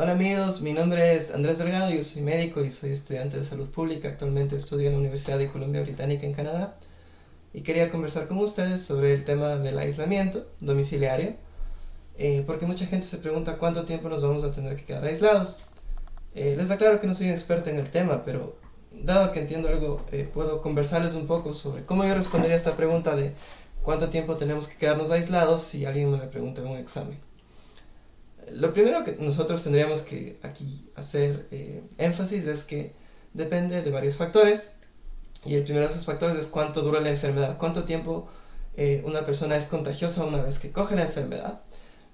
Hola amigos, mi nombre es Andrés Delgado, yo soy médico y soy estudiante de salud pública, actualmente estudio en la Universidad de Columbia Británica en Canadá y quería conversar con ustedes sobre el tema del aislamiento domiciliario eh, porque mucha gente se pregunta cuánto tiempo nos vamos a tener que quedar aislados. Eh, les aclaro que no soy un experto en el tema, pero dado que entiendo algo, eh, puedo conversarles un poco sobre cómo yo respondería a esta pregunta de cuánto tiempo tenemos que quedarnos aislados si alguien me la pregunta en un examen. Lo primero que nosotros tendríamos que aquí hacer eh, énfasis es que depende de varios factores y el primero de esos factores es cuánto dura la enfermedad, cuánto tiempo eh, una persona es contagiosa una vez que coge la enfermedad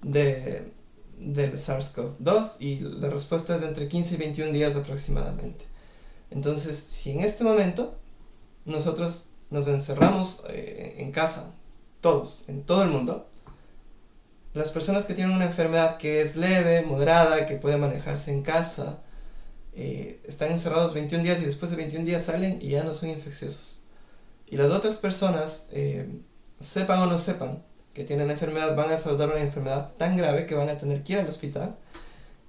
de, del SARS-CoV-2 y la respuesta es de entre 15 y 21 días aproximadamente. Entonces, si en este momento nosotros nos encerramos eh, en casa, todos, en todo el mundo, las personas que tienen una enfermedad que es leve, moderada, que puede manejarse en casa, eh, están encerrados 21 días y después de 21 días salen y ya no son infecciosos. Y las otras personas, eh, sepan o no sepan que tienen enfermedad, van a saludar una enfermedad tan grave que van a tener que ir al hospital.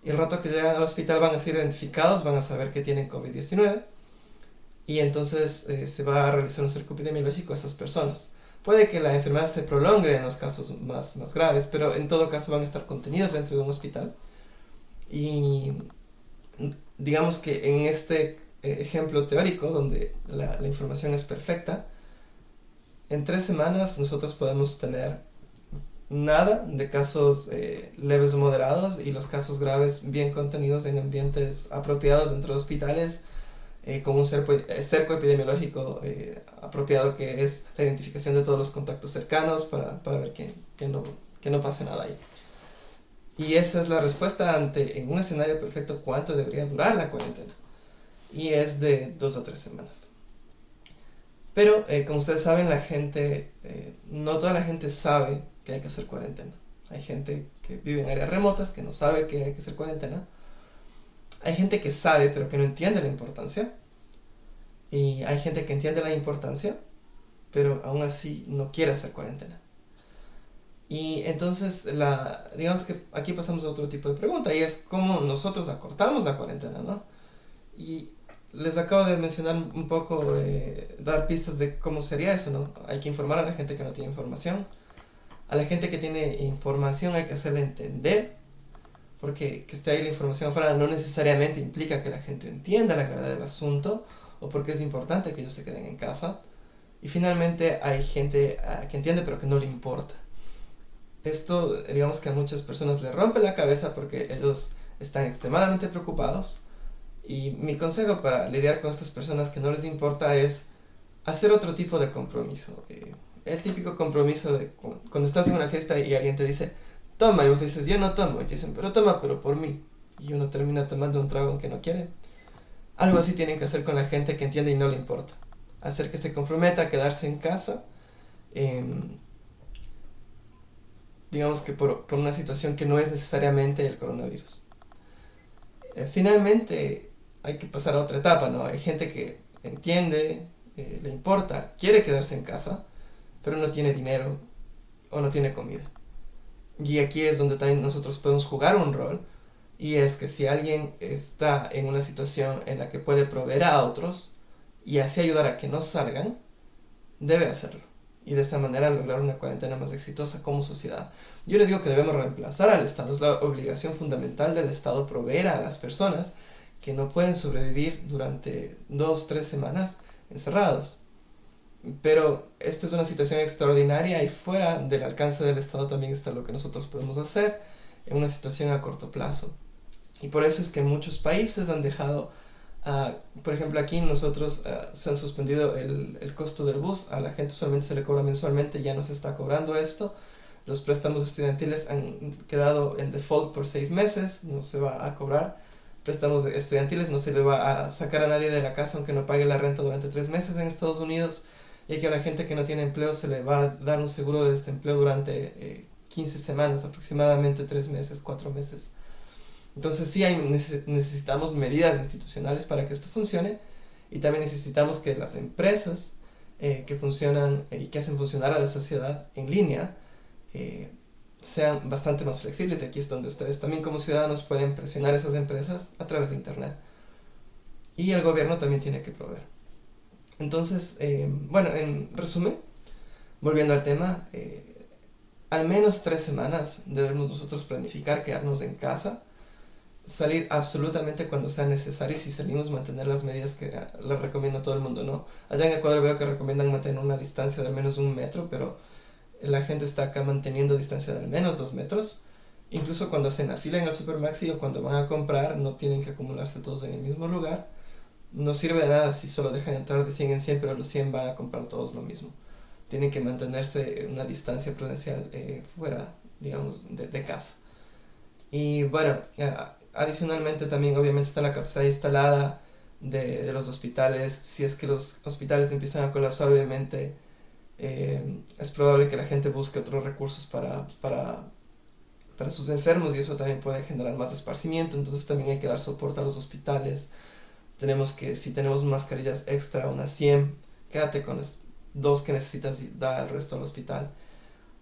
Y el rato que llegan al hospital van a ser identificados, van a saber que tienen COVID-19. Y entonces eh, se va a realizar un cerco epidemiológico a esas personas. Puede que la enfermedad se prolongue en los casos más, más graves, pero en todo caso van a estar contenidos dentro de un hospital. Y digamos que en este eh, ejemplo teórico, donde la, información es perfecta, en tres semanas nosotros podemos tener nada de casos eh, leves o moderados y los casos graves bien contenidos en ambientes apropiados dentro de hospitales eh, con un cerco, eh, cerco epidemiológico eh, apropiado que es la identificación de todos los contactos cercanos para, para ver que, que, no, que no pase nada ahí. Y esa es la respuesta ante, en un escenario perfecto, cuánto debería durar la cuarentena. Y es de dos a tres semanas. Pero, eh, como ustedes saben, la gente, eh, no toda la gente sabe que hay que hacer cuarentena. Hay gente que vive en áreas remotas que no sabe que hay que hacer cuarentena. Hay gente que sabe pero que no entiende la importancia. Y hay gente que entiende la importancia, pero aún así no quiere hacer cuarentena. Y entonces, digamos que aquí pasamos a otro tipo de pregunta, y es cómo nosotros acortamos la cuarentena, ¿no? Y les acabo de mencionar un poco, de dar pistas de cómo sería eso, ¿no? Hay que informar a la gente que no tiene información. A la gente que tiene información hay que hacerle entender porque que esté ahí la información afuera no necesariamente implica que la gente entienda la gravedad del asunto o porque es importante que ellos se queden en casa. Y finalmente hay gente uh, que entiende pero que no le importa. Esto, digamos que a muchas personas le rompe la cabeza porque ellos están extremadamente preocupados. Y mi consejo para lidiar con estas personas que no les importa es hacer otro tipo de compromiso. Eh, el típico compromiso de cuando estás en una fiesta y alguien te dice, toma, y vos dices, yo no tomo, y te dicen, pero toma, pero por mí. Y uno termina tomando un trago que no quiere. Algo así tienen que hacer con la gente que entiende y no le importa. Hacer que se comprometa a quedarse en casa, eh, digamos que por, por, una situación que no es necesariamente el coronavirus. Eh, finalmente, hay que pasar a otra etapa, ¿no? Hay gente que entiende, eh, le importa, quiere quedarse en casa, pero no tiene dinero o no tiene comida. Y aquí es donde también nosotros podemos jugar un rol. Y es que si alguien está en una situación en la que puede proveer a otros y así ayudar a que no salgan, debe hacerlo. Y de esa manera lograr una cuarentena más exitosa como sociedad. Yo le digo que debemos reemplazar al Estado. Es la obligación fundamental del Estado proveer a las personas que no pueden sobrevivir durante dos, tres semanas encerrados. Pero esta es una situación extraordinaria y fuera del alcance del Estado también está lo que nosotros podemos hacer en una situación a corto plazo. Y por eso es que muchos países han dejado, uh, por ejemplo aquí nosotros uh, se han suspendido el, el, costo del bus, a la gente usualmente se le cobra mensualmente, ya no se está cobrando esto. Los préstamos estudiantiles han quedado en default por seis meses, no se va a cobrar. Préstamos estudiantiles no se le va a sacar a nadie de la casa aunque no pague la renta durante tres meses en Estados Unidos y que a la gente que no tiene empleo se le va a dar un seguro de desempleo durante eh, 15 semanas, aproximadamente 3 meses, 4 meses. Entonces sí necesitamos medidas institucionales para que esto funcione y también necesitamos que las empresas eh, que funcionan eh, y que hacen funcionar a la sociedad en línea eh, sean bastante más flexibles. Y aquí es donde ustedes también como ciudadanos pueden presionar a esas empresas a través de Internet. Y el gobierno también tiene que proveer. Entonces, eh, bueno, en resumen, volviendo al tema, eh, al menos tres semanas debemos nosotros planificar quedarnos en casa, salir absolutamente cuando sea necesario y si salimos mantener las medidas que les recomiendo a todo el mundo, ¿no? Allá en Ecuador veo que recomiendan mantener una distancia de al menos un metro, pero la gente está acá manteniendo distancia de al menos dos metros. Incluso cuando hacen la fila en el supermaxi o cuando van a comprar, no tienen que acumularse todos en el mismo lugar. No sirve de nada si solo dejan entrar de 100 en 100, pero los 100 van a comprar todos lo mismo. Tienen que mantenerse una distancia prudencial eh, fuera, digamos, de, casa. Y bueno, adicionalmente también obviamente está la capacidad instalada de, de los hospitales. Si es que los hospitales empiezan a colapsar, obviamente eh, es probable que la gente busque otros recursos para, para, para sus enfermos y eso también puede generar más esparcimiento, entonces también hay que dar soporte a los hospitales. Tenemos que, si tenemos mascarillas extra, unas 100, quédate con las dos que necesitas y da el resto al hospital.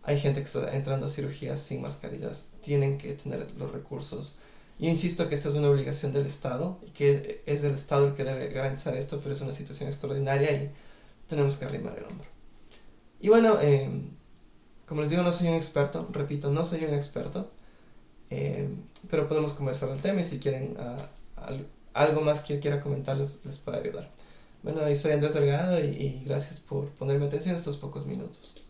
Hay gente que está entrando a cirugías sin mascarillas, tienen que tener los recursos. Yo insisto que esta es una obligación del Estado y que es el Estado el que debe garantizar esto, pero es una situación extraordinaria y tenemos que arrimar el hombro. Y bueno, eh, como les digo, no soy un experto, repito, no soy un experto, eh, pero podemos conversar del tema y si quieren uh, algo más que quiera comentarles, les puedo ayudar. Bueno, soy Andrés Delgado y, y gracias por ponerme atención estos pocos minutos.